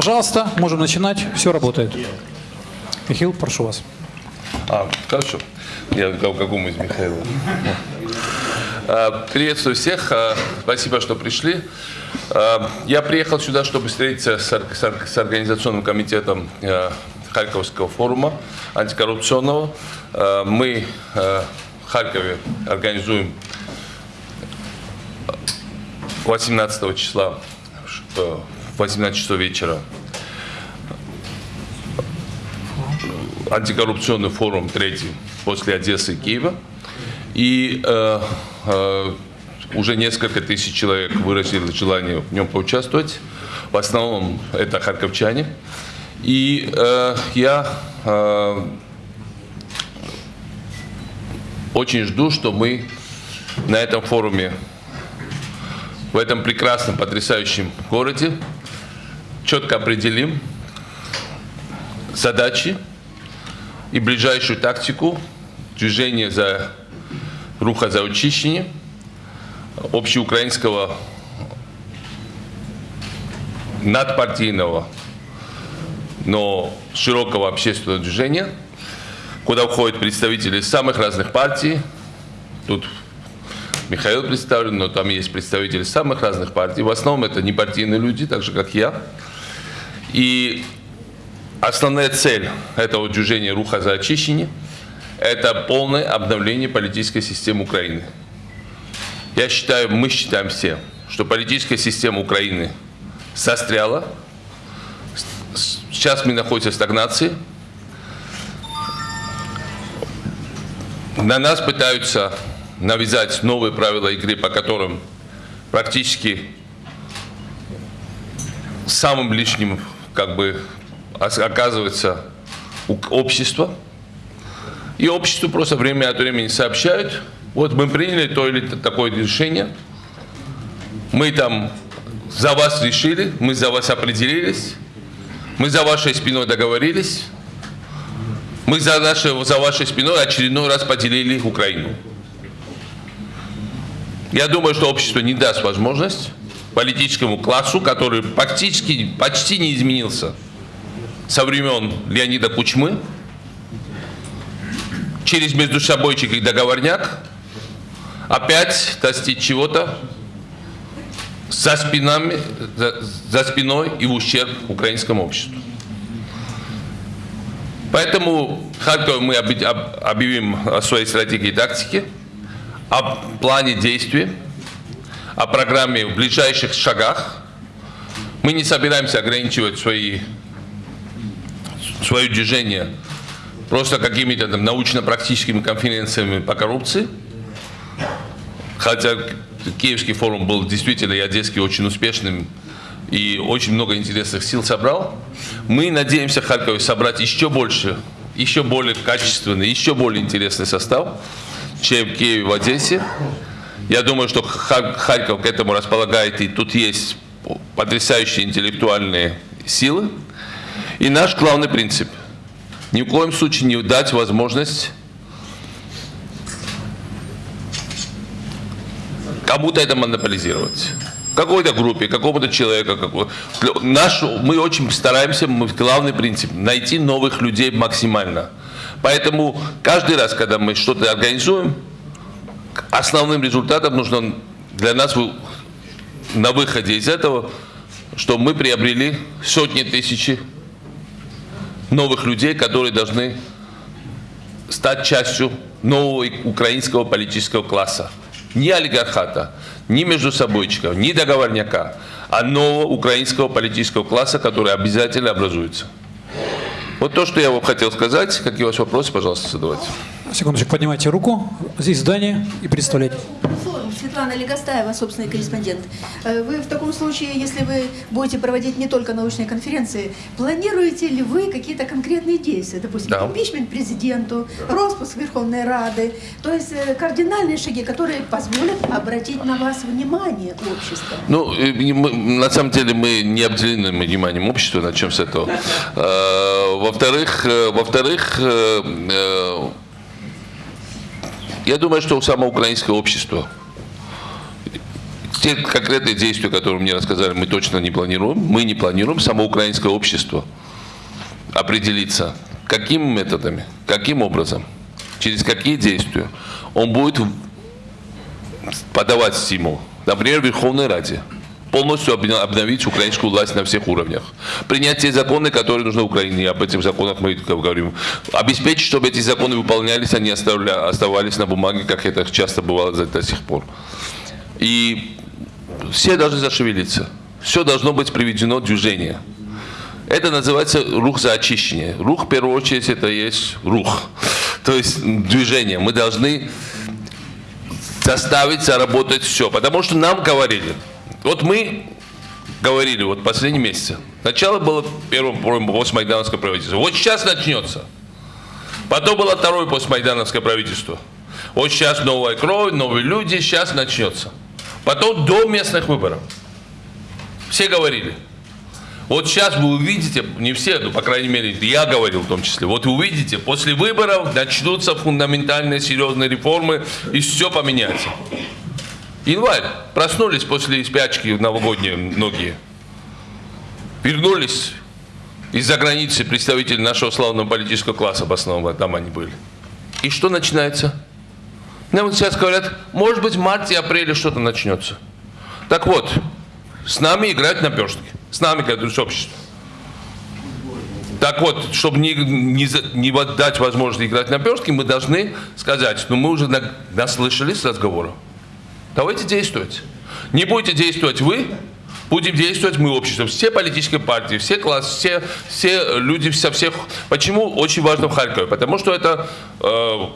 Пожалуйста, можем начинать. Все работает. Михаил, прошу вас. А, хорошо. Я какому из Михаила? А, Приветствую всех. А, Спасибо, что пришли. А, Я приехал сюда, чтобы встретиться с ор- с ор- с организационным комитетом Харьковского форума антикоррупционного. Мы в Харькове организуем 18 числа в 18 часов вечера антикоррупционный форум третий после Одессы и Киева. И э, э, уже несколько тысяч человек выразили желание в нем поучаствовать. В основном это харьковчане. И э, я э, очень жду, что мы на этом форуме, в этом прекрасном, потрясающем городе, четко определим задачи, и ближайшую тактику движения за руха за очищение общеукраинского надпартийного, но широкого общественного движения, куда входят представители самых разных партий. Тут Михаил представлен, но там есть представители самых разных партий. В основном это не партийные люди, так же как я. И Основная цель этого движения «Руха за очищение» – это полное обновление политической системы Украины. Я считаю, мы считаем все, что политическая система Украины состряла. Сейчас мы находимся в стагнации. На нас пытаются навязать новые правила игры, по которым практически самым лишним как бы оказывается общество. И обществу просто время от времени сообщают, вот мы приняли то или такое решение, мы там за вас решили, мы за вас определились, мы за вашей спиной договорились, мы за, нашей, за вашей спиной очередной раз поделили Украину. Я думаю, что общество не даст возможность политическому классу, который практически почти не изменился со времен Леонида Кучмы, через между собойчик и договорняк, опять достичь чего-то за, за, за спиной и в ущерб украинскому обществу. Поэтому в Харькове мы объявим о своей стратегии и тактике, о плане действий, о программе в ближайших шагах. Мы не собираемся ограничивать свои, свое движение просто какими-то научно-практическими конференциями по коррупции. Хотя Киевский форум был действительно и Одесский очень успешным и очень много интересных сил собрал. Мы надеемся в Харькове собрать еще больше, еще более качественный, еще более интересный состав, чем в Киеве в Одессе. Я думаю, что Ха- Харьков к этому располагает, и тут есть потрясающие интеллектуальные силы. И наш главный принцип – ни в коем случае не дать возможность кому-то это монополизировать. Какой-то группе, какому-то человеку. Какой... Наш, мы очень стараемся, мы, главный принцип, найти новых людей максимально. Поэтому каждый раз, когда мы что-то организуем, основным результатом нужно для нас на выходе из этого, что мы приобрели сотни тысяч новых людей, которые должны стать частью нового украинского политического класса. Не олигархата, не между собойчиков, не договорняка, а нового украинского политического класса, который обязательно образуется. Вот то, что я вам хотел сказать. Какие у вас вопросы, пожалуйста, задавайте. Секундочку, поднимайте руку. Здесь здание и представляйте. Светлана Легостаева, собственный корреспондент. Э, Вы в таком случае, если вы будете проводить не только научные конференции, планируете ли вы какие-то конкретные действия? Допустим, Да. импичмент президенту, распуск Верховной Рады. То есть э, кардинальные шаги, которые позволят обратить на вас внимание общества. Ну, мы- на самом деле мы не обделены вниманием общества, начнем с этого. Э, Во-вторых, во-вторых, я думаю, что у самого украинского общества те конкретные действия, которые мне рассказали, мы точно не планируем. Мы не планируем. Само украинское общество определиться, какими методами, каким образом, через какие действия он будет подавать стимул. Например, в Верховной Раде полностью обновить украинскую власть на всех уровнях. Принять те законы, которые нужны Украине, об этих законах мы говорим. Обеспечить, чтобы эти законы выполнялись, они оставались на бумаге, как это часто бывало до сих пор. И все должны зашевелиться. Все должно быть приведено в движение. Это называется рух за очищение. Рух, в первую очередь, это есть рух. То есть движение. Мы должны заставить заработать все. Потому что нам говорили, вот мы говорили вот последние месяцы. Начало было первым постмайдановское правительство. Вот сейчас начнется. Потом было второе постмайдановское правительство. Вот сейчас новая кровь, новые люди, сейчас начнется. Потом до местных выборов. Все говорили. Вот сейчас вы увидите, не все, ну, по крайней мере, я говорил в том числе, вот увидите, после выборов начнутся фундаментальные серьезные реформы, и все поменяется. Январь. Проснулись после спячки новогодние многие. Вернулись из-за границы представители нашего славного политического класса в основном, там они были. И что начинается? Нам вот сейчас говорят, может быть в марте-апреле что-то начнется. Так вот, с нами играть на перстке. С нами, как с обществом. Так вот, чтобы не, не, не дать возможность играть на перстке, мы должны сказать, ну мы уже наслышались разговора. Давайте действовать. Не будете действовать вы, будем действовать мы, общество. Все политические партии, все классы, все, все люди со всех. Почему очень важно в Харькове? Потому что это э,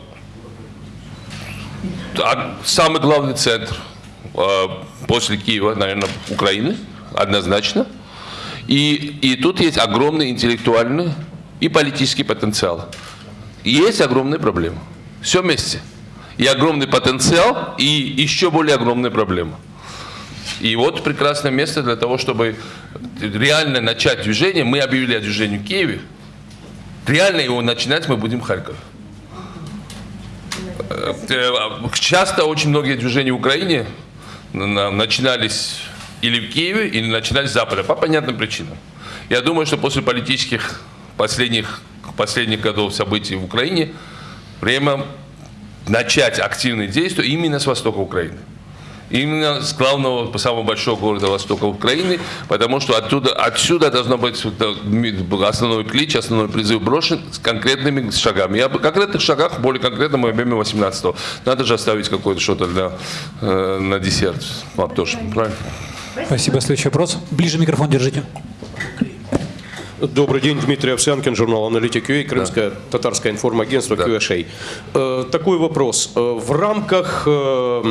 самый главный центр э, после Киева, наверное, Украины, однозначно. И, и тут есть огромный интеллектуальный и политический потенциал. Есть огромные проблемы. Все вместе и огромный потенциал, и еще более огромная проблема. И вот прекрасное место для того, чтобы реально начать движение. Мы объявили о движении в Киеве. Реально его начинать мы будем в Харькове. Э, часто очень многие движения в Украине начинались или в Киеве, или начинались с Запада, по понятным причинам. Я думаю, что после политических последних, последних годов событий в Украине время начать активные действия именно с востока Украины. Именно с главного, самого большого города востока Украины, потому что оттуда, отсюда должно быть основной клич, основной призыв брошен с конкретными шагами. Я о конкретных шагах, более конкретно мы объеме 18 -го. Надо же оставить какое-то что-то для, э, на десерт. Тоже, правильно? Спасибо. Следующий вопрос. Ближе микрофон держите. Добрый день, Дмитрий Овсянкин, журнал «Аналитик ЮА», Крымское да. татарское информагентство да. QSA. Э, такой вопрос. Э, в рамках э,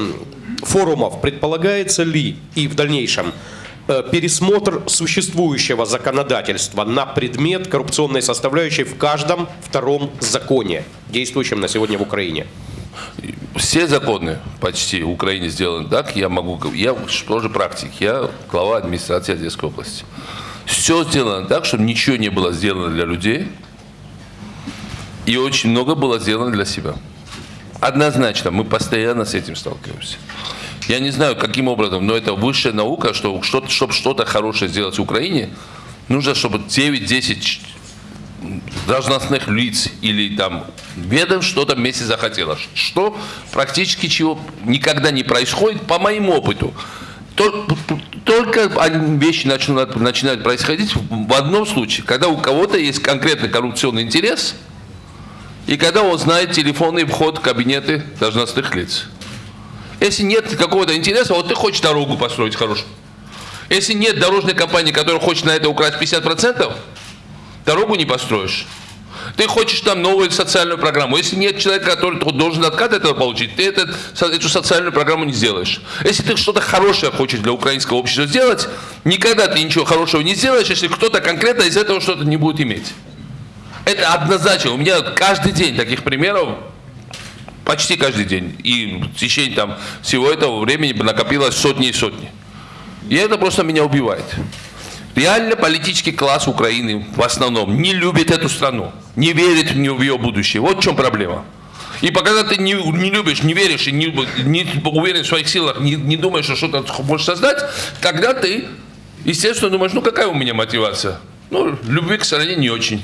форумов предполагается ли и в дальнейшем пересмотр существующего законодательства на предмет коррупционной составляющей в каждом втором законе, действующем на сегодня в Украине? Все законы почти в Украине сделаны так, я могу, я тоже практик, я глава администрации Одесской области. Все сделано так, чтобы ничего не было сделано для людей, и очень много было сделано для себя. Однозначно, мы постоянно с этим сталкиваемся. Я не знаю, каким образом, но это высшая наука, что, что чтобы что-то хорошее сделать в Украине, нужно, чтобы 9-10 должностных лиц или там ведомств что-то вместе захотело. Что практически чего никогда не происходит, по моему опыту. Только вещи начинают, начинают происходить в одном случае, когда у кого-то есть конкретный коррупционный интерес, и когда он знает телефонный вход в кабинеты должностных лиц. Если нет какого-то интереса, вот ты хочешь дорогу построить хорошую. Если нет дорожной компании, которая хочет на это украсть 50%, дорогу не построишь. Ты хочешь там новую социальную программу. Если нет человека, который должен откат этого получить, ты этот, эту социальную программу не сделаешь. Если ты что-то хорошее хочешь для украинского общества сделать, никогда ты ничего хорошего не сделаешь, если кто-то конкретно из этого что-то не будет иметь. Это однозначно. У меня каждый день таких примеров почти каждый день. И в течение там, всего этого времени накопилось сотни и сотни. И это просто меня убивает. Реально политический класс Украины в основном не любит эту страну, не верит в ее будущее. Вот в чем проблема. И пока ты не, не любишь, не веришь и не, не уверен в своих силах, не, не думаешь, что что-то можешь создать, тогда ты, естественно, думаешь, ну какая у меня мотивация? Ну, любви к стране не очень.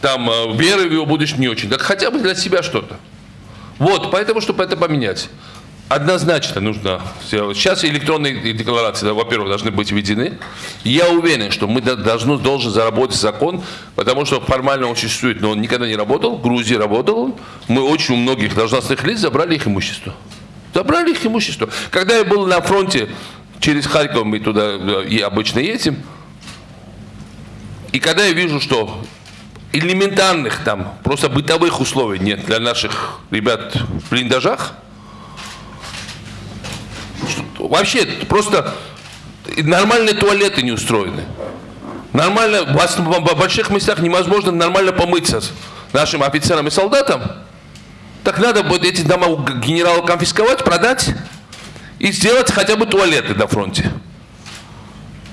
Там, э, веры в его будущее не очень. Так хотя бы для себя что-то. Вот, поэтому, чтобы это поменять. Однозначно нужно сделать. Сейчас электронные декларации, да, во-первых, должны быть введены. Я уверен, что мы должны, должен заработать закон, потому что формально он существует, но он никогда не работал. В Грузии работал. Мы очень у многих должностных лиц забрали их имущество. Забрали их имущество. Когда я был на фронте, через Харьков мы туда и обычно едем, и когда я вижу, что элементарных там, просто бытовых условий нет для наших ребят в блиндажах, вообще просто нормальные туалеты не устроены. Нормально, в больших местах невозможно нормально помыться нашим офицерам и солдатам. Так надо будет эти дома у генерала конфисковать, продать и сделать хотя бы туалеты на фронте.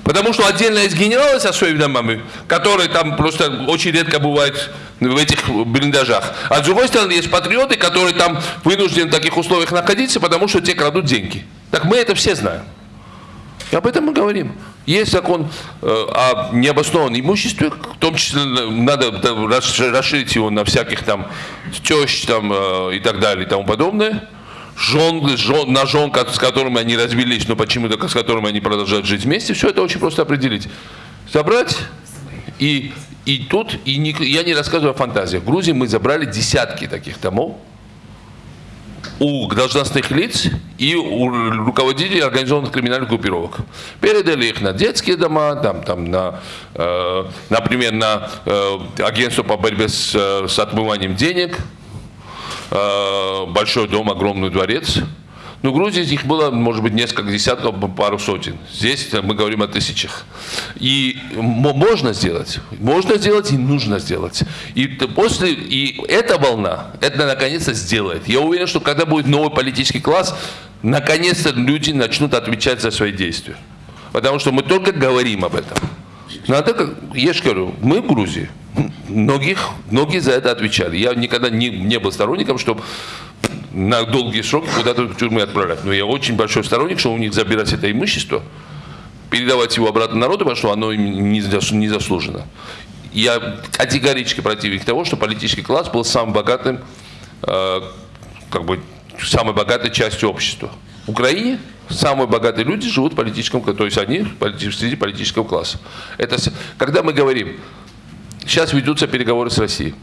Потому что отдельно есть генералы со своими домами, которые там просто очень редко бывают в этих блиндажах. А с другой стороны, есть патриоты, которые там вынуждены в таких условиях находиться, потому что те крадут деньги. Так мы это все знаем. И об этом мы говорим. Есть закон э, о необоснованном имуществе, в том числе надо расширить его на всяких там тещ там, э, и так далее и тому подобное жен, жен, на жен, с которыми они развелись, но почему-то с которыми они продолжают жить вместе, все это очень просто определить. Собрать и, и тут, и не, я не рассказываю о фантазиях. В Грузии мы забрали десятки таких домов у должностных лиц и у руководителей организованных криминальных группировок. Передали их на детские дома, там, там, на, э, например, на э, агентство по борьбе с, с отмыванием денег, Э, большой дом, огромный дворец. Ну, в Грузии их было, может быть, несколько десятков, пару сотен. Здесь мы говорим о тысячах. И можно сделать, можно сделать и нужно сделать. И после, и эта волна, это наконец-то сделает. Я уверен, что когда будет новый политический класс, наконец-то люди начнут отвечать за свои действия. Потому что мы только говорим об этом. Надо, я же говорю, мы в Грузии, многих, многие за это отвечали. Я никогда не, не был сторонником, чтобы на долгие сроки куда-то в тюрьмы отправлять. Но я очень большой сторонник, что у них забирать это имущество, передавать его обратно народу, потому что оно им не заслужено. Я категорически противник того, что политический класс был самым богатым, э, как бы, самой богатой частью общества. В Украине самые богатые люди живут в политическом, то есть они среди политического класса. Это, когда мы говорим, сейчас ведутся переговоры с Россией.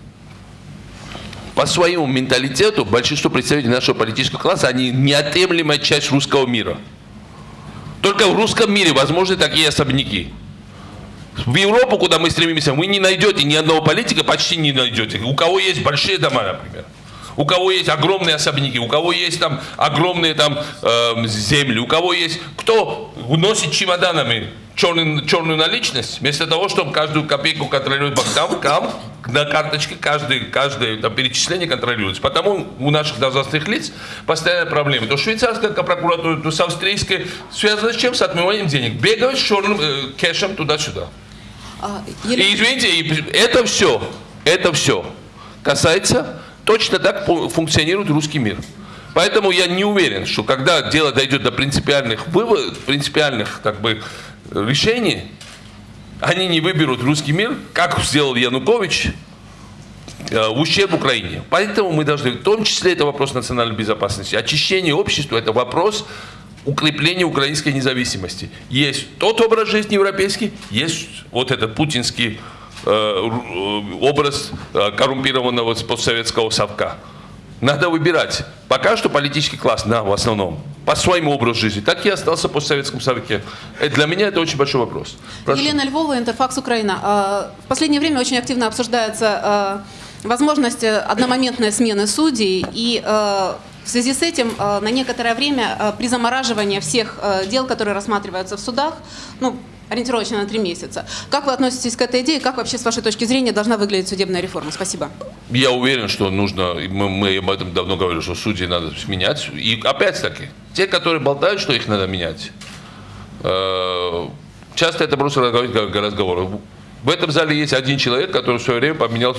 По своему менталитету большинство представителей нашего политического класса, они неотъемлемая часть русского мира. Только в русском мире возможны такие особняки. В Европу, куда мы стремимся, вы не найдете ни одного политика, почти не найдете. У кого есть большие дома, например. У кого есть огромные особняки, у кого есть там огромные там э, земли, у кого есть... Кто носит чемоданами черный, черную наличность, вместо того, чтобы каждую копейку контролировать банк, там, на карточке каждое, каждое там, перечисление контролируется. Потому у наших должностных лиц постоянная проблема. То швейцарская прокуратура, то с австрийской связано с чем? С отмыванием денег. Бегают с черным э, кэшем туда-сюда. А. И извините, это все, это все касается, точно так функционирует русский мир. Поэтому я не уверен, что когда дело дойдет до принципиальных выводов, принципиальных как бы, решений, они не выберут русский мир, как сделал Янукович, э, в ущерб Украине. Поэтому мы должны, в том числе это вопрос национальной безопасности, очищение общества, это вопрос укрепления украинской независимости. Есть тот образ жизни европейский, есть вот этот путинский образ э, коррумпированного постсоветского совка. Надо выбирать. Пока что политический класс, да, в основном, по своему образу жизни, так и остался по Советском Совете. Для меня это очень большой вопрос. Прошу. Елена Львова, Интерфакс Украина. В последнее время очень активно обсуждается возможность одномоментной смены судей и в связи с этим на некоторое время при замораживании всех дел, которые рассматриваются в судах, ну, ориентировочно на три месяца. Как вы относитесь к этой идее? Как вообще, с вашей точки зрения, должна выглядеть судебная реформа? Спасибо. Я уверен, что нужно, мы, мы об этом давно говорили, что судьи надо менять. И опять-таки, те, которые болтают, что их надо менять, э, часто это просто разговор. В этом зале есть один человек, который в свое время поменял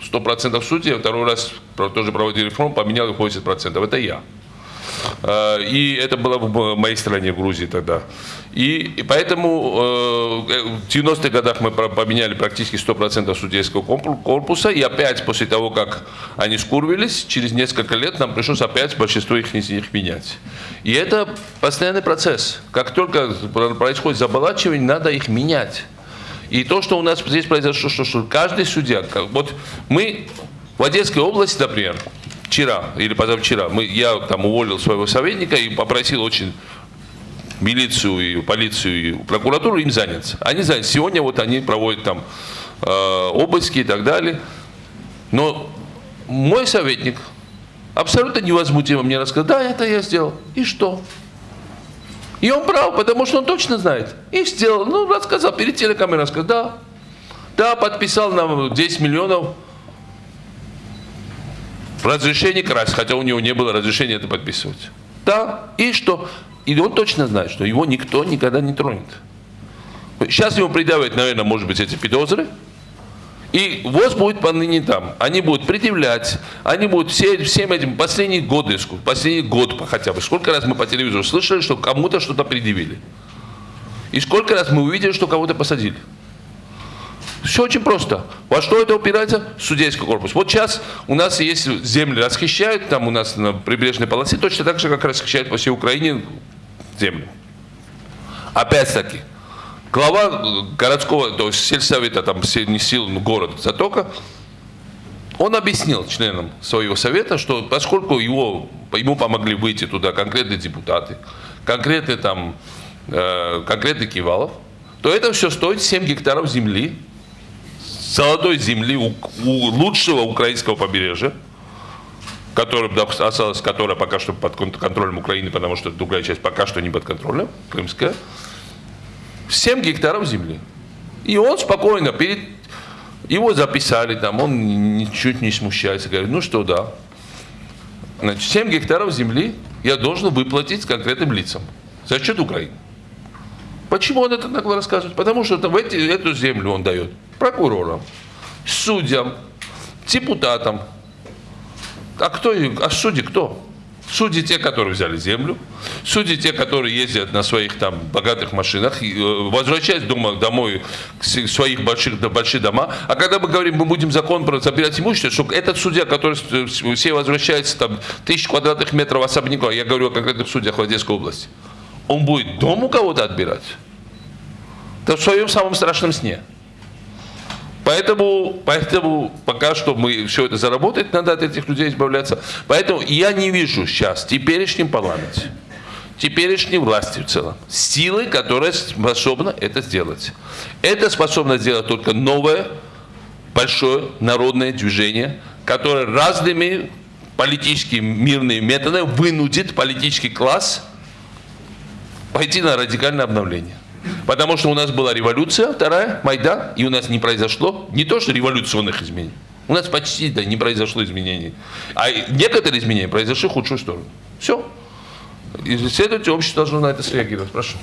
100% судей, а второй раз тоже проводили реформу, поменял их 80%. Это я. Э, И это было в моей стране, в Грузии тогда. И, поэтому э, в 90-х годах мы поменяли практически 100% судейского корпуса. И опять после того, как они скурвились, через несколько лет нам пришлось опять большинство их из них менять. И это постоянный процесс. Как только происходит заболачивание, надо их менять. И то, что у нас здесь произошло, что, что каждый судья, вот мы в Одесской области, например, вчера или позавчера, мы, я там уволил своего советника и попросил очень милицию и полицию и прокуратуру им заняться. Они заняты. Сегодня вот они проводят там э, обыски и так далее. Но мой советник абсолютно невозмутимо мне рассказал, да, это я сделал. И что? И он прав, потому что он точно знает. И сделал, ну, рассказал, перед телекамерой рассказал, да, да, подписал нам 10 миллионов разрешение красть, хотя у него не было разрешения это подписывать. Да, и что? И он точно знает, что его никто никогда не тронет. Сейчас ему предъявят, наверное, может быть, эти подозры. И ВОЗ будет поныне там. Они будут предъявлять, они будут все, всем этим последние годы, последний год хотя бы. Сколько раз мы по телевизору слышали, что кому-то что-то предъявили. И сколько раз мы увидели, что кого-то посадили. Все очень просто. Во что это упирается? Судейский корпус. Вот сейчас у нас есть земли расхищают, там у нас на прибрежной полосе, точно так же, как расхищают по всей Украине земли. Опять-таки, глава э, городского, то есть сельсовета, там, не сил, ну, город Затока, он объяснил членам своего совета, что поскольку его, ему помогли выйти туда конкретные депутаты, конкретные там, э, конкретный Кивалов, то это все стоит 7 гектаров земли, золотой земли у, у лучшего украинского побережья, которое да, осталось, которое пока что под кон- контролем Украины, потому что другая часть пока что не под контролем, крымская, 7 гектаров земли. И он спокойно перед его записали там, он ничуть не смущается, говорит, ну что, да. Значит, 7 гектаров земли я должен выплатить конкретным лицам за счет Украины. Почему он это нагло рассказывает? Потому что в эти, эту землю он дает прокурорам, судьям, депутатам. А кто, а судьи кто? Судьи те, которые взяли землю, судьи те, которые ездят на своих там богатых машинах, э, возвращаясь дома, домой к своих больших, большие дома. А когда мы говорим, мы будем закон про забирать имущество, что этот судья, который с- все возвращается там тысяч квадратных метров особняка, я говорю о конкретных судьях в Одесской области, он будет дом у кого-то отбирать? Да в своем самом страшном сне. Поэтому, поэтому пока что мы все это заработать, надо от этих людей избавляться. Поэтому я не вижу сейчас в теперешнем парламенте, теперешней власти в целом, силы, которая способна это сделать. Это способно сделать только новое, большое народное движение, которое разными политическими мирными методами вынудит политический класс пойти на радикальное обновление. Потому что у нас была революция, вторая, Майдан, и у нас не произошло не то, что революционных изменений. У нас почти да, не произошло изменений. А некоторые изменения произошли в худшую сторону. Все. И, следовательно, общество должно на это среагировать. Прошу.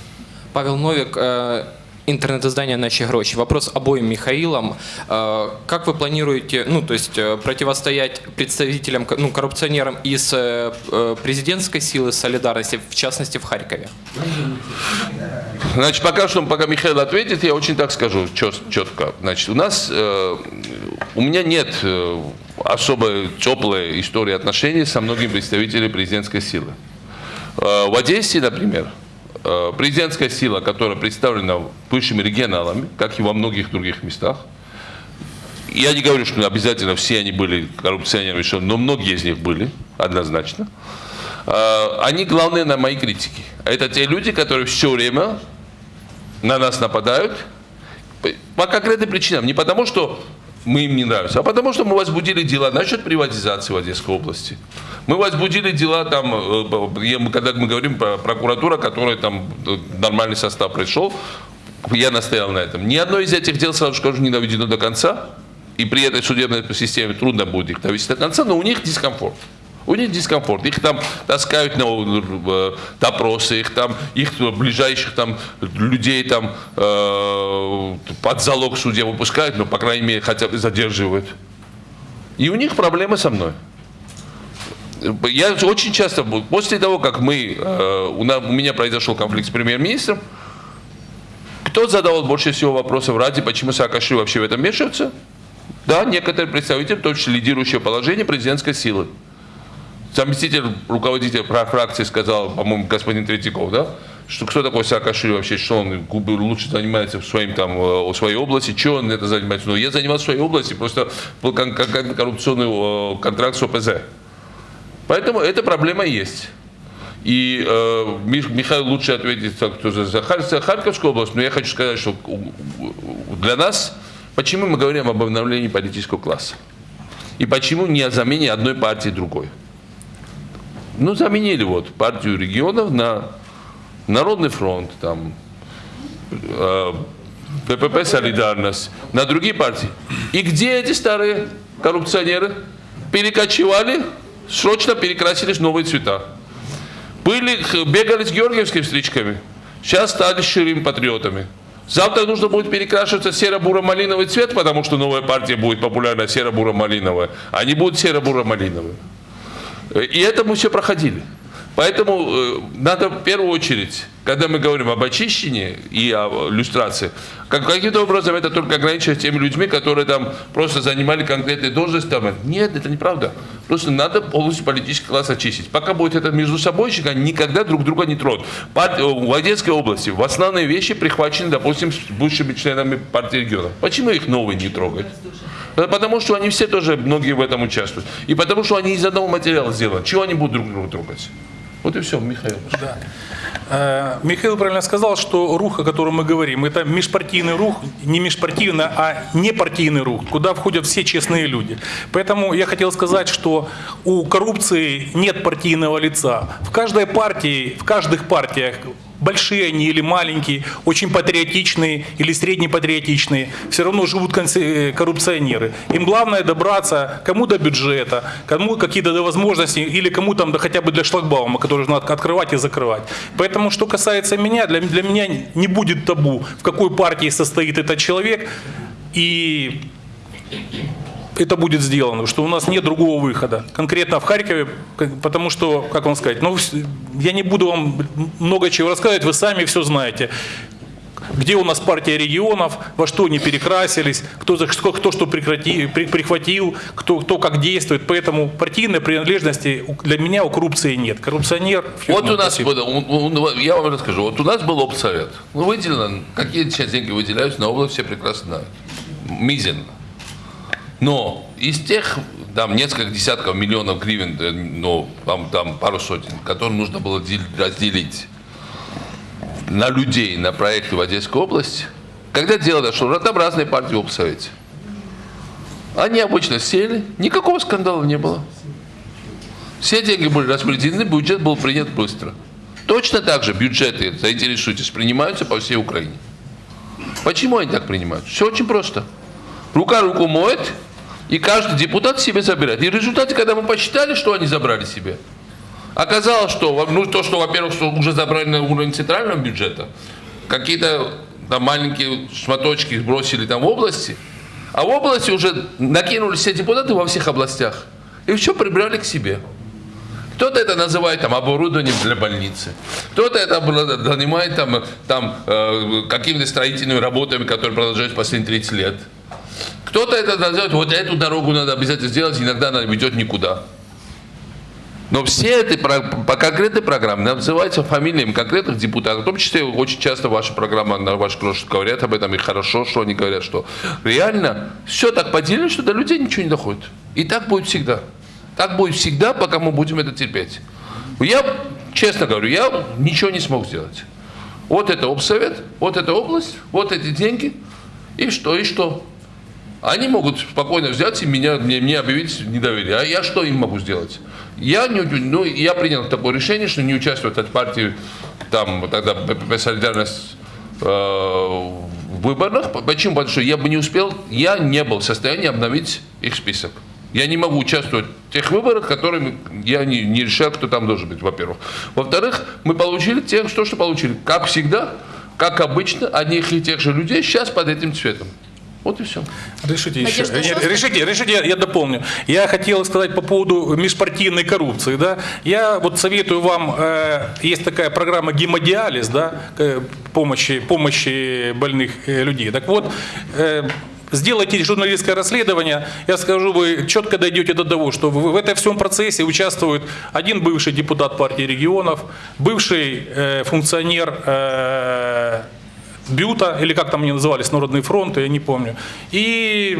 Павел Новик, э, интернет-издание «Наши гроши». Вопрос обоим Михаилам. Э, Как вы планируете, ну, то есть э, противостоять представителям, ну, коррупционерам из президентской силы солидарности, в частности, в Харькове? Значит, пока что, пока Михаил ответит, я очень так скажу чет- четко. Значит, у нас, э, у меня нет э, особо теплой истории отношений со многими представителями президентской силы. Э, в Одессе, например, э, президентская сила, которая представлена высшими регионалами, как и во многих других местах, я не говорю, что обязательно все они были коррупционерами, но многие из них были, однозначно. Э, Они главные на моей критике. Это те люди, которые все время на нас нападают по- конкретным причинам. Не потому, что мы им не нравимся, а потому, что мы возбудили дела насчет приватизации в Одесской области. Мы возбудили дела там, э, мы- когда мы говорим про прокуратура, которая там э, нормальный состав пришел, я настоял на этом. Ни одно из этих дел, сразу скажу, не доведено до конца. И при этой судебной системе трудно будет их довести до конца, но у них дискомфорт. У них дискомфорт. Их там таскают на э, допросы, их там, их ближайших там людей там э, под залог судья выпускают, но, по крайней мере, хотя бы задерживают. И у них проблемы со мной. Я очень часто, после того, как мы, э, у меня произошел конфликт с премьер-министром, кто задавал больше всего вопросов ради, почему Саакашвили вообще в этом вмешивается? Да, некоторые представители, в том числе лидирующее положение президентской силы. Заместитель руководителя фра- фракции сказал, по-моему, господин Третьяков, да, что кто такой Саакашвили вообще, что он лучше занимается в своим там, э, в своей области, что он это занимается. Ну, я занимался в своей области, просто был кон- кон- коррупционный э, контракт с ОПЗ. Поэтому эта проблема есть. И э, Мих- Михаил лучше ответит кто за, за Хар- за Харьковскую область, но я хочу сказать, что для нас, почему мы говорим об обновлении политического класса? И почему не о замене одной партии другой? Ну, заменили вот партию регионов на Народный фронт, там, э, ППП «Солидарность», на другие партии. И где эти старые коррупционеры? Перекочевали, срочно перекрасились новые цвета. Были, бегали с георгиевскими стричками, сейчас стали ширим патриотами. Завтра нужно будет перекрашиваться серо-буро-малиновый цвет, потому что новая партия будет популярна серо-буро-малиновая. Они будут серо-буро-малиновые. Э, И это мы все проходили. Поэтому э, надо в первую очередь, когда мы говорим об очищении и о люстрации, как, каким-то образом это только ограничивать теми людьми, которые там просто занимали конкретные должности. Там. Нет, это неправда. Просто надо полностью политический класс очистить. Пока будет это между собой, они никогда друг друга не тронут. Э, В Одесской области в основные вещи прихвачены, допустим, с бывшими членами партии регионов. Почему их новые не трогать? Да Потому что они все тоже, многие в этом участвуют. И потому что они из одного материала сделаны. Чего они будут друг друга трогать? Вот и все, Михаил. Э, Михаил правильно сказал, что рух, о котором мы говорим, это межпартийный рух, не межпартийный, а непартийный рух, куда входят все честные люди. Поэтому я хотел сказать, что у коррупции нет партийного лица. В каждой партии, в каждых партиях большие они или маленькие, очень патриотичные или среднепатриотичные, все равно живут э, коррупционеры. Им главное добраться кому до бюджета, кому какие-то возможности, или кому там да хотя бы для шлагбаума, который нужно от- открывать и закрывать. Поэтому, что касается меня, для, для меня не будет табу, в какой партии состоит этот человек, и это будет сделано, что у нас нет другого выхода. Конкретно в Харькове, потому что, как вам сказать, ну, я не буду вам много чего рассказывать, вы сами все знаете. Где у нас партия регионов, во что они перекрасились, кто, за что, кто что прекрати, при- прихватил, кто, кто как действует. Поэтому партийной принадлежности для меня у коррупции нет. Коррупционер... Вот ну, у нас, спасибо. было- у- у- я вам расскажу, вот у нас был обсовет. Ну, выделено, какие сейчас деньги выделяются на область, все прекрасно знают. Мизин. Но из тех, там, несколько десятков миллионов гривен, э, ну, там, там пару сотен, которые нужно было дел- разделить на людей, на проекты в Одесской области, когда дело дошло, там разные партии в обсовете. Они обычно сели, никакого скандала не было. Все деньги были распределены, бюджет был принят быстро. Точно так же бюджеты, заинтересуйтесь, принимаются по всей Украине. Почему они так принимают? Все очень просто. Рука руку моет, и каждый депутат себе забирает. И в результате, когда мы посчитали, что они забрали себе, оказалось, что ну, то, что, во-первых, уже забрали на уровень центрального бюджета, какие-то там маленькие шматочки сбросили там в области, а в области уже накинули все депутаты во всех областях. И все прибрали к себе. Кто-то это называет там оборудованием для больницы, кто-то это занимает там, там э, какими-то строительными работами, которые продолжаются последние 30 лет. Кто-то это называет, вот эту дорогу надо обязательно сделать, иногда она ведет никуда. Но все эти по конкретной программе называются фамилиями конкретных депутатов, в том числе очень часто ваша программа, на ваш крош говорят об этом, и хорошо, что они говорят, что реально все так поделили, что до людей ничего не доходит. И так будет всегда. Так будет всегда, пока мы будем это терпеть. Я, честно говорю, я ничего не смог сделать. Вот это обсовет, вот эта область, вот эти деньги, и что, и что? Они могут спокойно взять и меня, мне, мне объявить недоверие. А я что им могу сделать? Я, не, ну, я принял такое решение, что не участвовать от партии, там, тогда «Солидарность» э, в выборах. Почему? Потому что я бы не успел, я не был в состоянии обновить их список. Я не могу участвовать в тех выборах, которые я не, не решаю, кто там должен быть, во-первых. Во-вторых, мы получили тех, что, что получили. Как всегда, как обычно, одних и тех же людей сейчас под этим цветом. Вот и все. Решите еще. Надежда Нет. Решите, решите, я, я дополню. Я хотел сказать по поводу межпартийной коррупции. Да? Я вот советую вам, э, есть такая программа гемодиализ, да, э, помощи, помощи больных э, людей. Так вот, э, Сделайте журналистское расследование, я скажу, вы четко дойдете до того, что в, в этом всем процессе участвует один бывший депутат партии регионов, бывший э, функционер э, Бюта, или как там они назывались, Народный фронт, я не помню. И,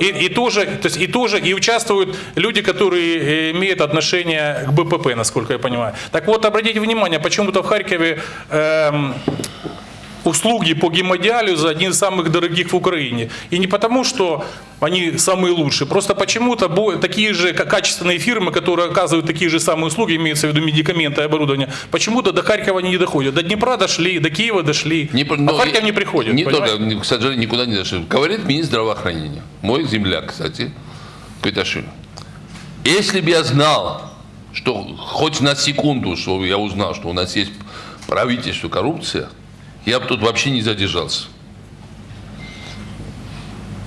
и, и тоже, то есть и тоже и участвуют люди, которые э, имеют отношение к БПП, насколько я понимаю. Так вот, обратите внимание, почему-то в Харькове эм, услуги по гемодиализу один из самых дорогих в Украине. И не потому, что они самые лучшие, просто почему-то такие же ка- качественные фирмы, которые оказывают такие же самые услуги, имеется в виду медикаменты и оборудование, почему-то до Харькова они не доходят. До Днепра дошли, до Киева дошли, Не, а но в Харьков не приходят. Не понимаете? только, к сожалению, никуда не дошли. Говорит министр здравоохранения, мой земляк, кстати, Квиташвили. Если бы я знал, что хоть на секунду, что я узнал, что у нас есть правительство коррупция, я бы тут вообще не задержался.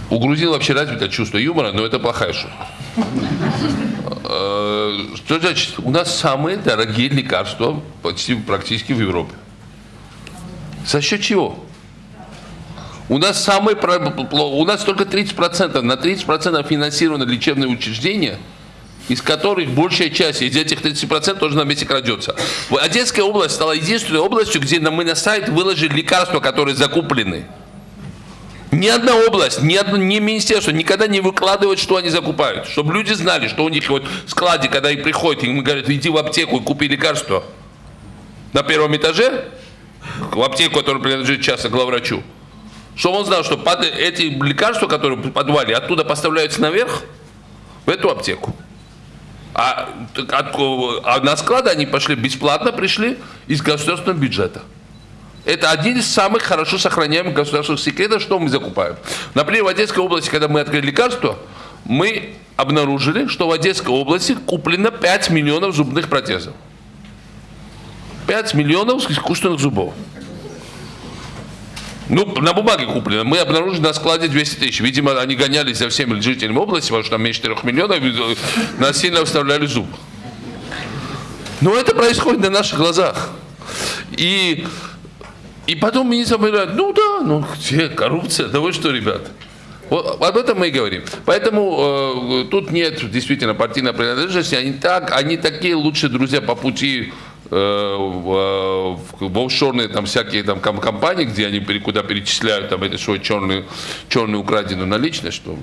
У грузин вообще развито чувство юмора, но это плохая шутка. Э, Что значит? У нас самые дорогие лекарства почти практически в Европе. За счет чего? У нас пло- у нас только 30%, на 30% финансировано лечебные учреждения, из которых большая часть из этих 30% тоже на месте крадется. Одесская область стала единственной областью, где мы на сайт выложили лекарства, которые закуплены. Ни одна область, ни одно ни министерство никогда не выкладывает, что они закупают. Чтобы люди знали, что у них вот в складе, когда им приходят, им говорят, иди в аптеку и купи лекарство. На первом этаже, в аптеку, которая принадлежит часто главврачу. Чтобы он знал, что под эти лекарства, которые в подвале, оттуда поставляются наверх, в эту аптеку. А, от- а на склады они пошли бесплатно, пришли из государственного бюджета. Это один из самых хорошо сохраняемых государственных секретов, что мы закупаем. Например, в Одесской области, когда мы открыли лекарство, мы обнаружили, что в Одесской области куплено 5 миллионов зубных протезов. 5 миллионов искусственных зубов. Ну, на бумаге куплено. Мы обнаружили на складе 200 тысяч. Видимо, они гонялись за всеми жителями области, потому что там меньше 4 миллионов, и насильно вставляли зуб. Но это происходит на наших глазах. И, и потом министр говорит, ну да, ну где коррупция, да вы что, ребят. Вот об этом мы и говорим. Поэтому э, тут нет действительно партийной принадлежности. Они так, они такие лучшие друзья по пути э, в, в, в офшорные там всякие там ком- компании, где они куда перечисляют там это свою черную, черную украденную наличность, что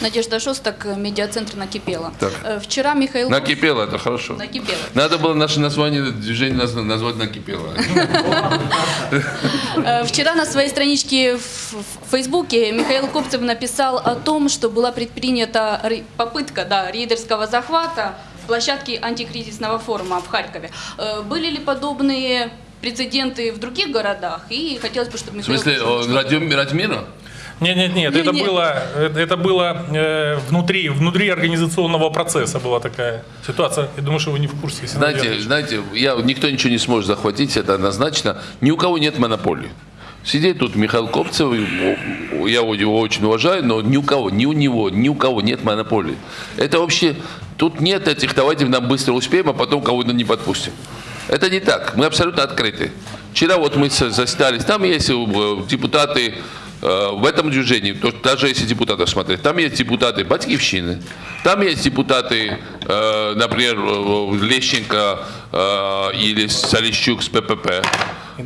Надежда Шостак, медиацентр «Накипело». Так. Э, Вчера Михаил... накипело, это хорошо. Накипело. Надо было наше название движения наз- назвать накипело. Э, Вчера на своей страничке в Фейсбуке Михаил Копцев написал о том, что была предпринята ре- попытка да, рейдерского захвата площадки антикризисного форума в Харькове. Э, Были ли подобные прецеденты в других городах? И хотелось бы, чтобы В Михаил... смысле, Копцев- о, Радио Радмира? Нет, нет, нет, это Не-не. было, это это было э, внутри, внутри организационного процесса была такая ситуация. Я думаю, что вы не в курсе. Знаете, знаете, я, никто ничего не сможет захватить, это однозначно. Ни у кого нет монополии. Сидит тут о, я его очень уважаю, но ни у кого, ни у него, ни у кого нет монополии. Это вообще, тут нет этих, давайте нам быстро успеем, а потом кого-то не подпустим. Это не так, мы абсолютно открыты. Вчера вот мы застались, там есть э, депутаты э, в этом движении, даже если депутатов смотреть, там есть депутаты Батькивщины, там есть депутаты, э, например, Лещенко или Солищук с ППП.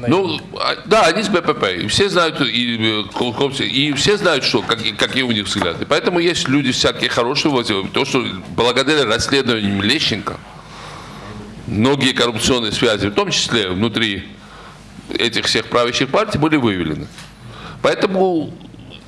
Ну, а, да, они с БПП. И все знают, и, э, и все знают, что, как, какие у них взгляды. Поэтому есть люди всякие хорошие. Вот, э, то, что благодаря расследованиям Лещенко многие коррупционные связи, в том числе внутри этих всех правящих партий, были выявлены. Поэтому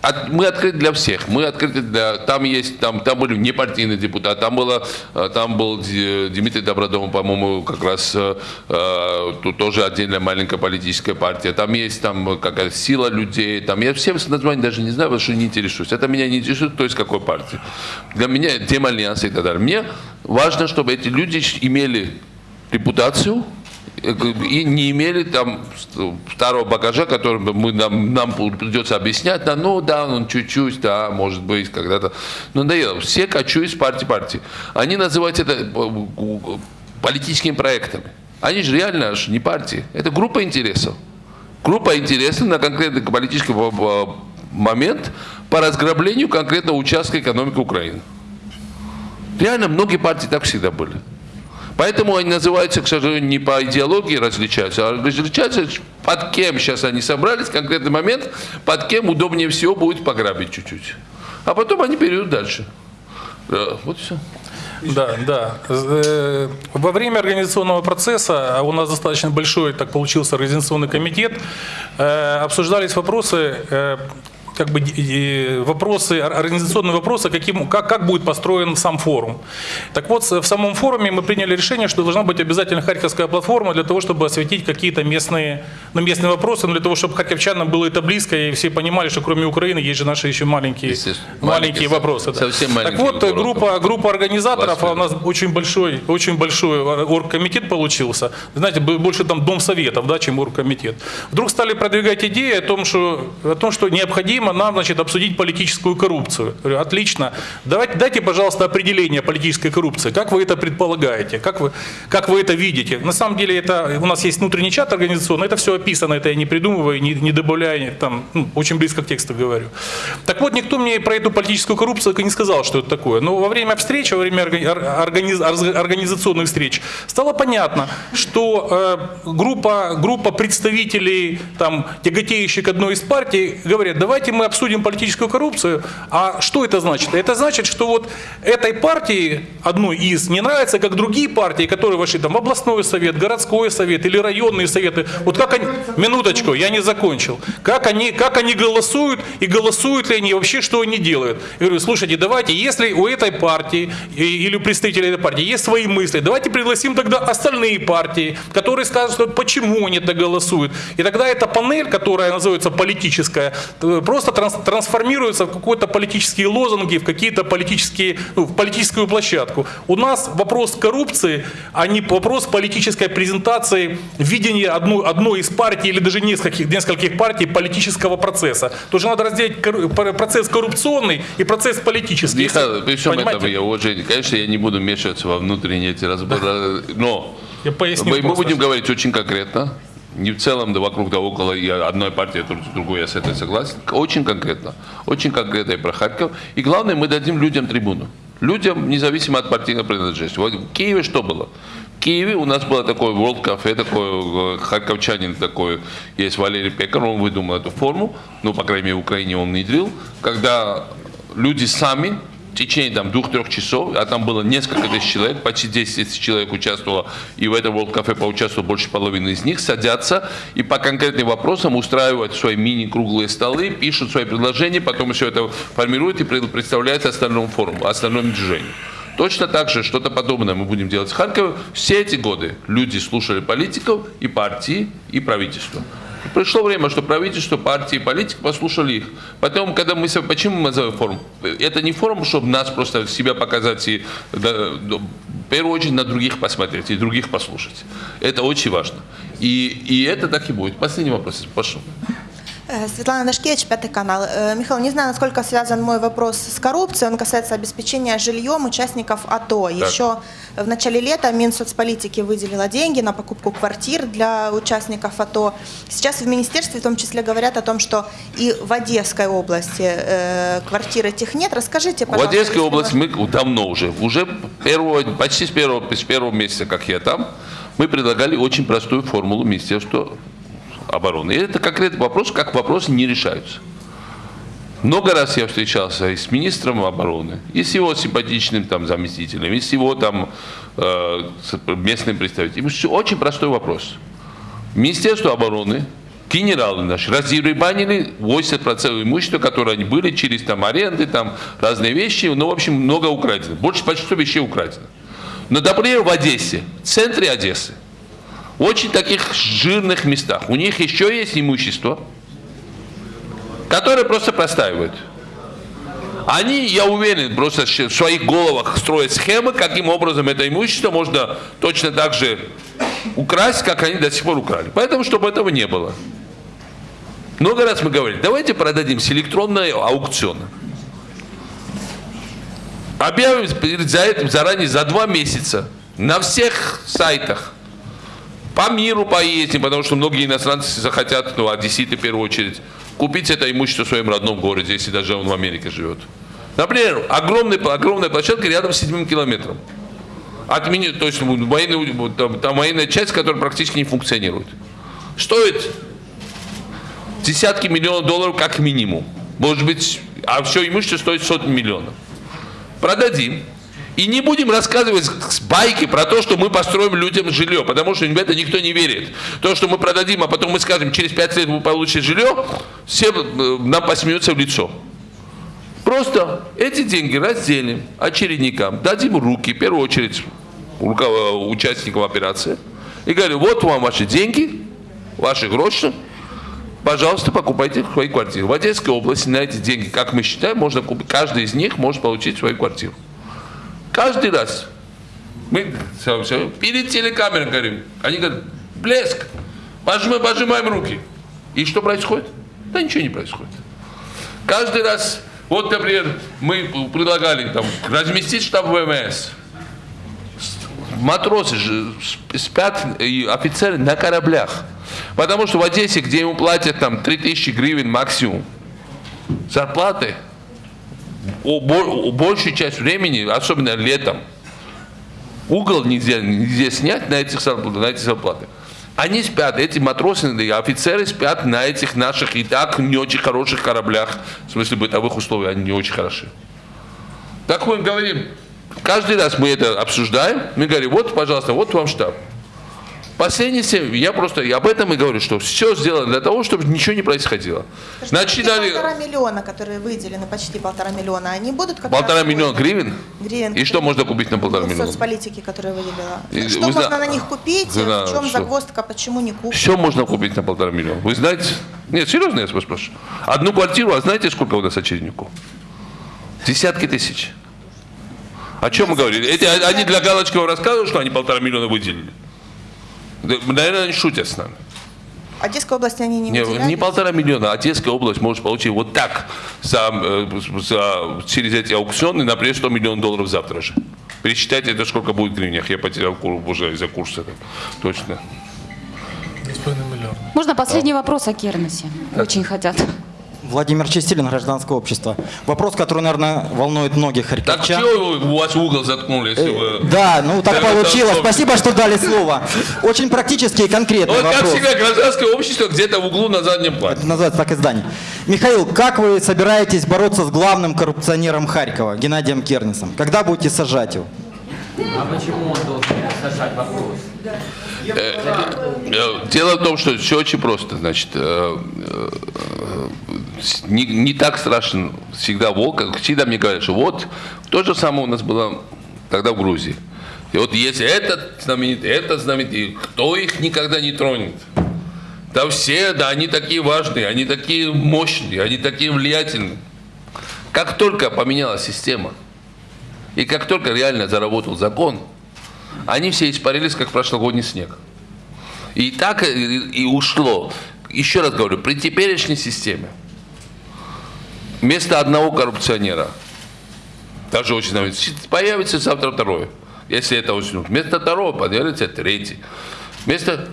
от- мы открыты для всех. Мы открыты для... Там есть, там, там были непартийные депутаты, там, было, э, там был Дмитрий Добродомов, по-моему, как раз э, э, тут тоже отдельная маленькая политическая партия. Там есть там какая-то сила людей. Там я все названия даже не знаю, потому что не интересуюсь. Это меня не интересует, кто из какой партии. Для меня Демальянс и так далее. Мне важно, чтобы эти люди имели репутацию и не имели там второго багажа, который мы, нам, нам придется объяснять, да, ну да, он чуть-чуть, да, может быть, когда-то. Но надоело. Все качу из партии партии. Они называют это э, политическими проектами. Они же реально аж не партии. Это группа интересов. Группа интересов на конкретный политический момент по разграблению конкретного участка экономики Украины. Реально многие партии так всегда были. Поэтому они называются, к сожалению, не по идеологии различаются, а различаются, под кем сейчас они собрались, конкретный момент, под кем удобнее всего будет пограбить чуть-чуть. А потом они перейдут дальше. Вот все. Да, да. Э, во время организационного процесса, а у нас достаточно большой, так получился, организационный комитет, э, обсуждались вопросы э, как бы вопросы, организационные вопросы, каким, как, как будет построен сам форум. Так вот, в самом форуме мы приняли решение, что должна быть обязательно харьковская платформа для того, чтобы осветить какие-то местные, ну, местные вопросы, но для того, чтобы харьковчанам было это близко, и все понимали, что кроме Украины есть же наши еще маленькие, маленькие вопросы. Да. Совсем маленькие так вот, группа, группа организаторов, а у нас очень большой, очень большой оргкомитет получился, знаете, больше там дом советов, да, чем оргкомитет. Вдруг стали продвигать идеи о том, что, о том, что необходимо необходимо нам значит, обсудить политическую коррупцию. Говорю, отлично. Давайте, дайте, пожалуйста, определение политической коррупции. Как вы это предполагаете? Как вы, как вы это видите? На самом деле это, у нас есть внутренний чат организационный, это все описано, это я не придумываю, не, не добавляю, там, ну, очень близко к тексту говорю. Так вот, никто мне про эту политическую коррупцию не сказал, что это такое. Но во время встречи, во время организ, организационных встреч стало понятно, что э, группа, группа представителей, там, тяготеющих к одной из партий, говорят, давайте мы мы обсудим политическую коррупцию. А что это значит? Это значит, что вот этой партии, одной из, не нравится, как другие партии, которые вошли там в областной совет, городской совет или районные советы. Вот как они, минуточку, я не закончил. Как они, как они голосуют и голосуют ли они вообще, что они делают. Я говорю, слушайте, давайте, если у этой партии или у представителей этой партии есть свои мысли, давайте пригласим тогда остальные партии, которые скажут, почему они так голосуют. И тогда эта панель, которая называется политическая, просто просто транс, трансформируются в какие-то политические лозунги, в какие-то политические, ну, в политическую площадку. У нас вопрос коррупции, а не вопрос политической презентации видения одной, одной из партий или даже нескольких, нескольких партий политического процесса. Тоже надо разделить процесс коррупционный и процесс политический. Михаил, при всем Понимаете? этом я уважение, конечно, я не буду вмешиваться во внутренние эти разборы, но я поясню мы, мы будем говорить очень конкретно не в целом, да вокруг да около, и одной партии, другой, я с этой согласен. Очень конкретно. Очень конкретно и про Харьков. И главное, мы дадим людям трибуну. Людям, независимо от партийной принадлежности. Вот в Киеве что было? В Киеве у нас было такое World Cafe, такой э, харьковчанин такой, есть Валерий Пекар, он выдумал эту форму, ну, по крайней мере, в Украине он внедрил, когда люди сами течение там двух-трех часов, а там было несколько тысяч человек, почти 10 тысяч человек участвовало, и в этом World Cafe поучаствовало больше половины из них, садятся и по конкретным вопросам устраивают свои мини-круглые столы, пишут свои предложения, потом все это формируют и представляют остальному форуму, остальному движению. Точно так же что-то подобное мы будем делать в Харькове. Все эти годы люди слушали политиков и партии, и правительства. Пришло время, что правительство, партии политики послушали их. Потом, когда мы... Почему мы называем форум? Это не форум, чтобы нас просто себя показать и да, в первую очередь на других посмотреть и других послушать. Это очень важно. И, и это так и будет. Последний вопрос, прошу. Э, Светлана Дашкевич, Пятый канал. Э, Михаил, не знаю, насколько связан мой вопрос с коррупцией. Он касается обеспечения жильем участников АТО. Так. Еще в начале лета Минсоцполитики выделила деньги на покупку квартир для участников АТО. Сейчас в министерстве в том числе говорят о том, что и в Одесской области э, квартир этих нет. Расскажите, пожалуйста. В Одесской области мы давно уже, уже первого, почти с первого, с первого месяца, как я там, мы предлагали очень простую формулу Министерства обороны. И это конкретный вопрос, как вопросы не решаются. Много раз я встречался и с министром обороны, и с его симпатичным там заместителем, и с его там э, местным представителем. Очень простой вопрос. Министерство обороны, генералы наши разъебанили 80% имущества, которые они были через там аренды, там разные вещи, ну, в общем, много украдено. Больше почти 100 вещей украдено. Но, например, в Одессе, в центре Одессы, очень таких жирных местах. У них еще есть имущество, которое просто простаивают. Они, я уверен, просто в своих головах строят схемы, каким образом это имущество можно точно так же украсть, как они до сих пор украли. Поэтому, чтобы этого не было. Много раз мы говорили, давайте продадим с электронного аукциона. Объявим за этим заранее за два месяца на всех сайтах. По миру поездим, потому что многие иностранцы захотят, ну, одесситы в первую очередь, купить это имущество в своем родном городе, если даже он в Америке живет. Например, огромная, огромная площадка рядом с седьмым километром. Отмени, то есть военный, вот там, там военная часть, которая практически не функционирует. Стоит десятки миллионов долларов как минимум. Может быть, а все имущество стоит сотни миллионов. Продадим. И не будем рассказывать байки про то, что мы построим людям жилье, потому что в это никто не верит. То, что мы продадим, а потом мы скажем, через пять лет вы получите жилье, все э, нам посмеются в лицо. Просто эти деньги разделим очередникам, дадим руки, в первую очередь участникам операции, и говорю, вот вам ваши деньги, ваши гроши, пожалуйста, покупайте свои квартиры. В Одесской области на эти деньги, как мы считаем, можно купить, каждый из них может получить свою квартиру. Каждый раз. Мы всё- всё, перед телекамерой говорим. Они говорят, блеск, пожимаем, пожимаем руки. И что происходит? Да ничего не происходит. Каждый раз, вот, например, мы предлагали там, разместить штаб ВМС. Матросы же спят, и офицеры на кораблях. Потому что в Одессе, где ему платят там 3000 гривен максимум, зарплаты, большую часть времени, особенно летом, угол нельзя, нельзя снять на этих, зарплат- на эти зарплаты. Они спят, эти матросы офицеры спят на этих наших и так не очень хороших кораблях. В смысле бытовых условий они не очень хороши. Так мы говорим, каждый раз мы это обсуждаем, мы говорим, вот, пожалуйста, вот вам штаб. Последние семь, я просто я об этом и говорю, что все сделано для того, чтобы ничего не происходило. Те Начинали полтора миллиона, которые выделены, почти полтора миллиона, они будут как полтора миллиона гривен. Гривен. И что можно купить на полтора Ну, миллиона? соцполитики, которые выделила. И что вы можно зна- на них купить? Зна- в чем что? загвоздка? Почему не купить? Все можно купить на полтора миллиона. Вы знаете? Нет, серьезно я вас спрашиваю. Одну квартиру, а знаете, сколько у нас очередников? Десятки тысяч. О чем мы говорили? Эти, они для Галочкова рассказывают, что они полтора миллиона выделили. Да, Наверное, они шутят с нами. Одесской области они не Не, выделяли? не полтора миллиона, а Одесская область может получить вот так за, э, за- через эти аукционы, например, 100 миллионов долларов завтра же. Пересчитайте, это сколько будет в гривнях. Я потерял кур- уже из-за курса. там. Точно. Можно последний вопрос о Кернесе? Очень хотят. Владимир Чистилин, гражданское общество. Вопрос, который, наверное, волнует многих Так харьковчан. чего у вас угол заткнули, если вы... Да, ну так Это получилось. общество. Спасибо, что дали слово. Очень практический и конкретный Вот как вопрос. всегда, гражданское общество где-то в углу на заднем плане. Это называется так издание. Михаил, как вы собираетесь бороться с главным коррупционером Харькова, Геннадием Кернисом? Когда будете сажать его? Э, Дело в том, что все очень просто. Значит, э, э, не, не так страшен всегда волк. как Всегда мне говорят, что вот то же самое у нас было тогда в Грузии. И вот если этот знаменитый, этот знаменитый, кто их никогда не тронет? Да все, да, они такие важные, они такие мощные, они такие влиятельные. Как только поменялась система, и как только реально заработал закон, они все испарились, как прошлогодний снег. И так и, и ушло. Еще раз говорю, при теперешней системе вместо одного коррупционера, даже очень появится завтра второй, если это уснут. Вместо второго появится третий. Вместо...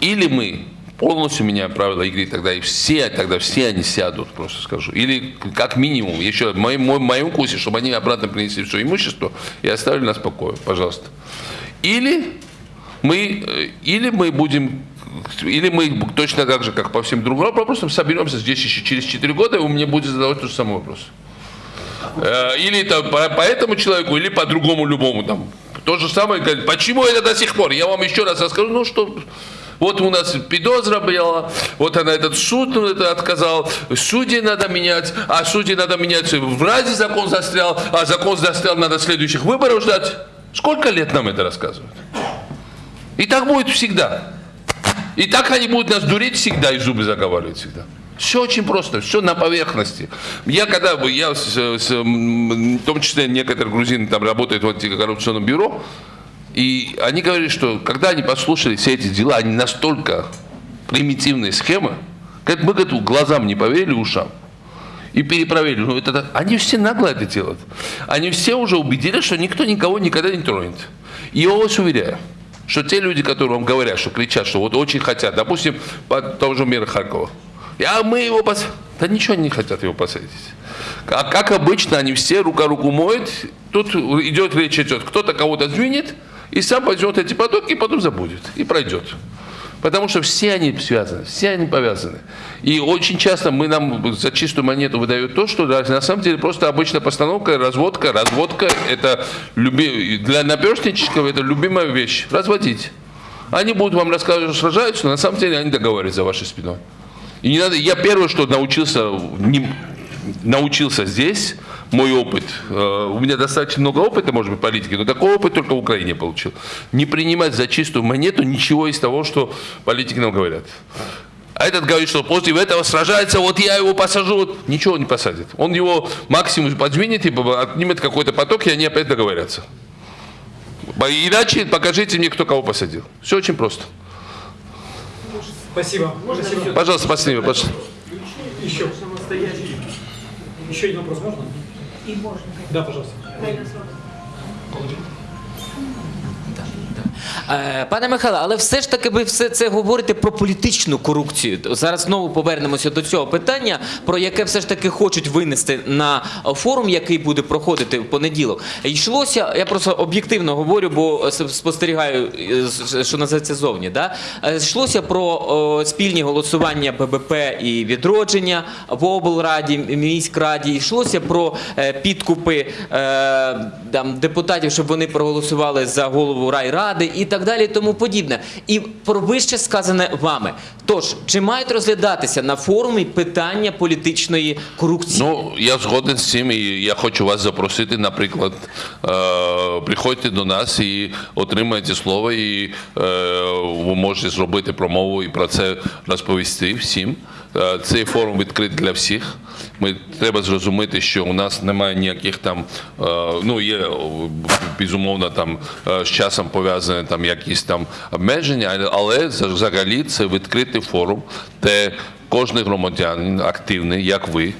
Или мы полностью меняем правила игры, тогда и все, тогда все они сядут, просто скажу. Или как минимум, еще в моем, моем вкусе, чтобы они обратно принесли все имущество и оставили нас в покое, пожалуйста. Или мы, э, или мы будем, или мы точно так же, как по всем другим вопросам, соберемся здесь еще через 4 года, и вы мне будете задавать тот же самый вопрос. Э, Или это по, по этому человеку, или по другому любому там. То же самое, говорит, почему это до сих пор? Я вам еще раз расскажу, ну что, вот у нас подозра была, вот она этот суд ну, это отказал, судьи надо менять, а судьи надо менять, в разе закон застрял, а закон застрял, надо следующих выборов ждать. Сколько лет нам это рассказывают? И так будет всегда. И так они будут нас дурить всегда и зубы заговаривать всегда. Все очень просто, все на поверхности. Я когда бы, я с- с, в том числе некоторые грузины там работают в антикоррупционном бюро, И они говорили, что когда они послушали все эти дела, они настолько примитивные схемы, как мы говорит, глазам не поверили, ушам. И перепроверили. Ну, это, они все нагло это делают. Они все уже убедились, что никто никого никогда не тронет. И я вас уверяю, что те люди, которые вам говорят, что кричат, что вот очень хотят, допустим, по тому же миру Харькова, а мы его посадим. Да ничего они не хотят его посадить. А как обычно, они все рука руку моют. Тут идет речь идет, кто-то кого-то сдвинет, и сам пойдет эти потоки, и потом забудет, и пройдет. Потому что все они связаны, все они повязаны. И очень часто мы нам за чистую монету выдают то, что да, на самом деле просто обычная постановка, разводка. Разводка это люби... для наперстничков это любимая вещь. Разводить. Они будут вам рассказывать, что сражаются, но на самом деле они договариваются за вашей спиной. И не надо, я первое, что научился, не, научился здесь, мой опыт, э, у меня достаточно много опыта, может быть, политики, но такой опыт только в Украине получил. Не принимать за чистую монету ничего из того, что политики нам говорят. А этот говорит, что после этого сражается, вот я его посажу, вот ничего не посадит. Он его максимум подвинет и отнимет какой-то поток, и они опять договорятся. Иначе покажите мне, кто кого посадил. Все очень просто. Спасибо. Спасибо. Пожалуйста, спасибо. Пожалуйста. Еще. Еще один вопрос можно? И можно. Да, пожалуйста. Е, Пане Михайло, але все ж таки ви все це говорите про політичну корупцію. Зараз знову повернемося до цього питання, про яке все ж таки хочуть винести на форум, який буде проходити в понеділок. Йшлося, я просто об'єктивно говорю, бо спостерігаю, е, що називається зовні. Да? Е, Йшлося про спільні голосування ББП і відродження в облраді, міськраді. Йшлося про е, підкупи е, там, депутатів, щоб вони проголосували за голову райради і так далі, і тому подібне. І про вище сказане вами. Тож, чи мають розглядатися на форумі питання політичної корупції? Ну, я згоден з цим, і я хочу вас запросити, наприклад, е, приходьте до нас і отримайте слово, і е, ви можете зробити промову і про це розповісти всім. Е, Цей форум відкритий для всіх. Ми треба зрозуміти, що у нас немає ніяких там, е, ну є безумовно там е, з часом пов'язані там якісь там обмеження, але- взагалі це відкритий форум, де кожен громадянин активний, як ви,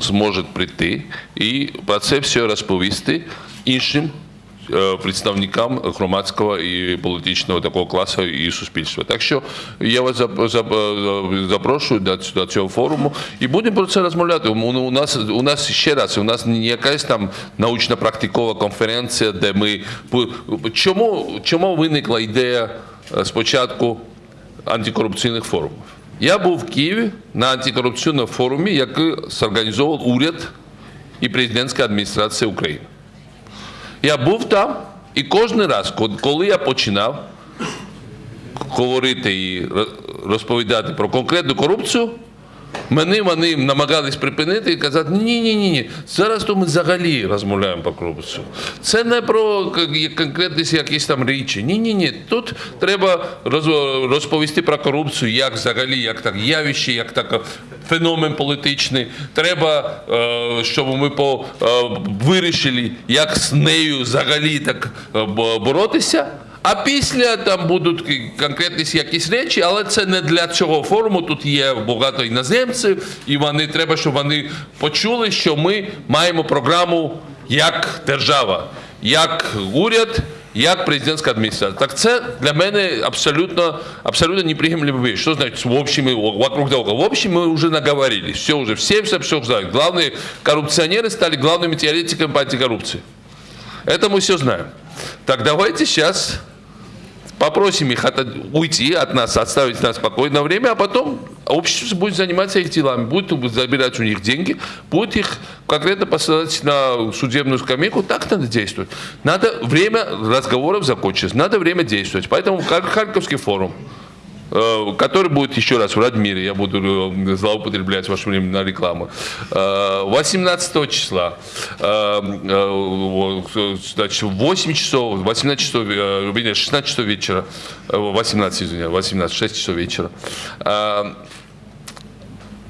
зможе прийти і про це все розповісти іншим е, представникам громадського і політичного такого класу і суспільства. Так що я вас зап- запрошую до, ць- до цього форуму і будемо про це розмовляти. У, у нас у нас ще раз, у нас не якась там научно практикова конференція, де ми чому, чому виникла ідея е, спочатку антикорупційних форумів? Я був в Києві на антикорупційному форумі, який зорганізовував уряд і президентська адміністрація України. Я був там, і кожен раз, ко- коли я починав говорити і ро- розповідати про конкретну корупцію, мене вони намагались припинити і казати, ні, ні, ні, зараз то ми взагалі розмовляємо про корупцію. Це не про конкретні якісь там речі. Ні, ні, ні. Тут треба розповісти про корупцію, як взагалі, як так явище, як так феномен політичний. Треба, е, щоб ми по, е, вирішили, як з нею взагалі так е, боротися. А після там будуть к- конкретні якісь речі, але це не для цього форуму. Тут є багато іноземців, і вони треба, щоб вони почули, що ми маємо програму як держава, як уряд, як президентська адміністрація. Так це для мене абсолютно, абсолютно неприемлемая вещь. Что значит в общем, и вокруг того? В общем, мы уже наговорились. Все уже, все все, все знают. Главные коррупционеры стали главными теоретиками по антикоррупции. Это мы все знаем. Так давайте сейчас попросим их от- уйти от нас, оставить нас спокойное время, а потом общество будет заниматься их делами, будет забирать у них деньги, будет их конкретно посылать на судебную скамейку. Так надо действовать. Надо время разговоров закончилось, надо время действовать. Поэтому Хар- Харьковский форум, который будет еще раз в Радмире, я буду э, злоупотреблять ваше время на рекламу, Э, 18 числа, э, э, значит, в 8 часов, 18 часов, э, вернее, 16 часов вечера, э, 18, извиняюсь, 18, 6 часов вечера, э,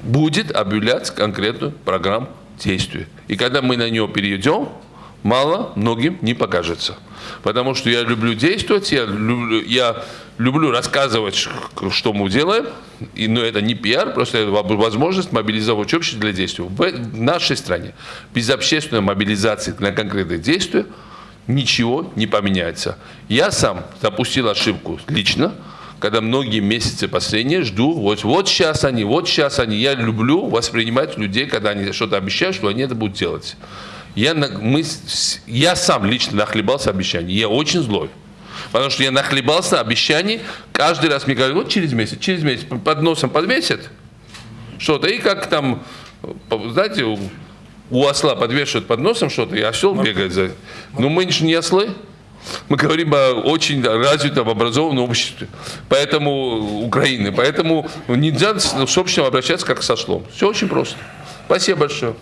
будет объявляться конкретную программу действий. И когда мы на нее перейдем, мало многим не покажется. Потому что я люблю действовать, я люблю, я люблю рассказывать, что мы делаем, и, но это не пиар, просто это во- возможность мобилизовать общество для действия. В, в нашей стране без общественной мобилизации на конкретные действия ничего не поменяется. Я сам допустил ошибку лично, когда многие месяцы последние жду, вот, вот сейчас они, вот сейчас они. Я люблю воспринимать людей, когда они что-то обещают, что они это будут делать. Я, мы, я сам лично нахлебался обещаний. Я очень злой. Потому что я нахлебался обещаний. Каждый раз мне говорят, вот через месяц, через месяц под носом подвесят что-то. И как там, по- знаете, у, у осла подвешивают под носом что-то, и осел бегает за... Но мы же не ослы. Мы говорим о очень развитом, образованном обществе. Поэтому Украины. Поэтому нельзя с с обществом обращаться как со слом. Все очень просто. Спасибо большое.